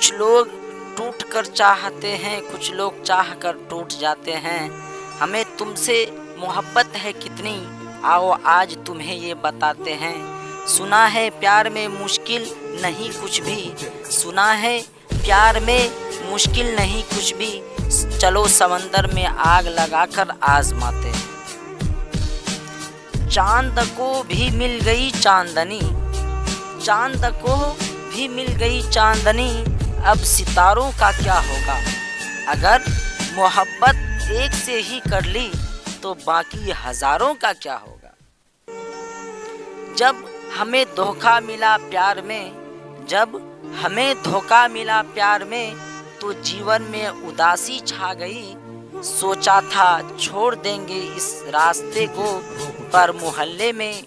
कुछ लोग टूट कर चाहते हैं, कुछ लोग चाह कर टूट जाते हैं। हमें तुमसे मोहब्बत है कितनी? आओ, आज तुम्हें ये बताते हैं। सुना है प्यार में मुश्किल नहीं कुछ भी। सुना है प्यार में मुश्किल नहीं कुछ भी। चलो समंदर में आग लगाकर आजमाते हैं। चाँद को भी मिल गई चांदनी। चाँद को भी मिल गई चांदनी। अब सितारों का क्या होगा? अगर मोहब्बत एक से ही कर ली तो बाकी हज़ारों का क्या होगा? जब हमें धोखा मिला प्यार में, जब हमें धोखा मिला प्यार में तो जीवन में उदासी छा गई। सोचा था छोड़ देंगे इस रास्ते को, पर मोहल्ले में